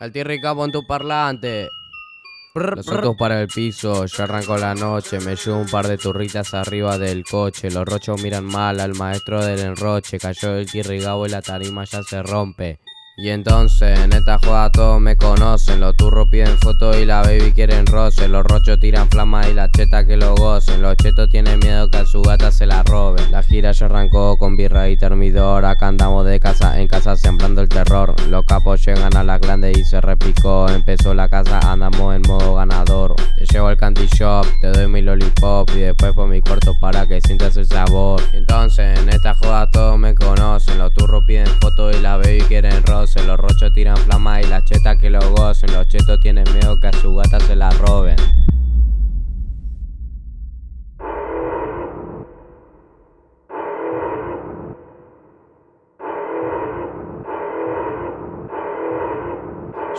Al tierra pon tu parlante. Los ojos para el piso, ya arrancó la noche, me llevo un par de turritas arriba del coche, los rochos miran mal al maestro del enroche, cayó el tirrigabo y la tarima ya se rompe. Y entonces en esta joda todos me conocen. Los turros piden fotos y la baby quieren roce. Los rochos tiran flamas y la cheta que lo gocen. Los chetos tienen miedo que a su gata se la robe La gira ya arrancó con birra y termidor. Acá andamos de casa en casa sembrando el terror. Los capos llegan a la grande y se repicó. Empezó la casa, andamos en modo ganador. Te llevo al candy shop, te doy mi lollipop Y después por mi cuarto para que sientas el sabor. Entonces en esta joda fotos y la baby quieren roce los rochos tiran flama y las chetas que lo gocen. Los chetos tienen miedo que a su gata se la roben.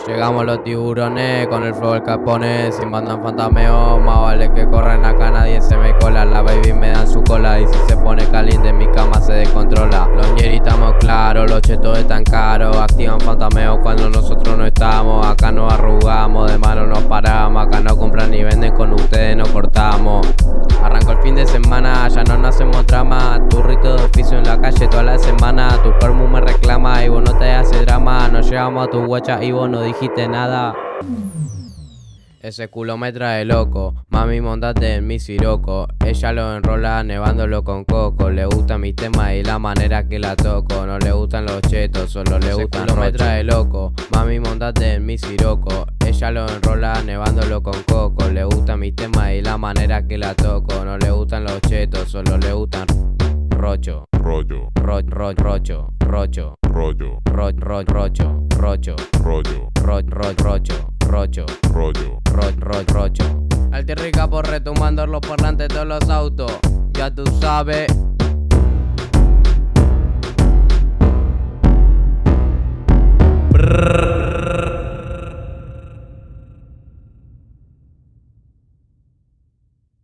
Llegamos los tiburones con el flow del capone Sin mandan fantameo, más vale que corren acá nadie se me cola. La baby me dan su cola y si se pone caliente mi cama se descontrola. Los ñeri estamos claros, los chetos están caros Activan fantameo cuando nosotros no estamos. Acá nos arrugamos, Tu cuerpo me reclama y vos no te haces drama. Nos llevamos a tu guacha y vos no dijiste nada. Ese culo me trae loco, mami montate en mi siroco. Ella lo enrola nevándolo con coco. Le gusta mi tema y la manera que la toco. No le gustan los chetos, solo le Ese gustan culo me trae loco, mami montate en mi siroco. Ella lo enrola nevándolo con coco. Le gusta mi tema y la manera que la toco. No le gustan los chetos, solo le gustan rocho rollo. Ro, ro, rocho rocho. Rollo. Ro, ro, rocho rocho. Rollo. Ro, ro, rocho rocho. Rollo. Ro, ro, rocho. Al rica por retumando los parlantes de los autos. Ya tú sabes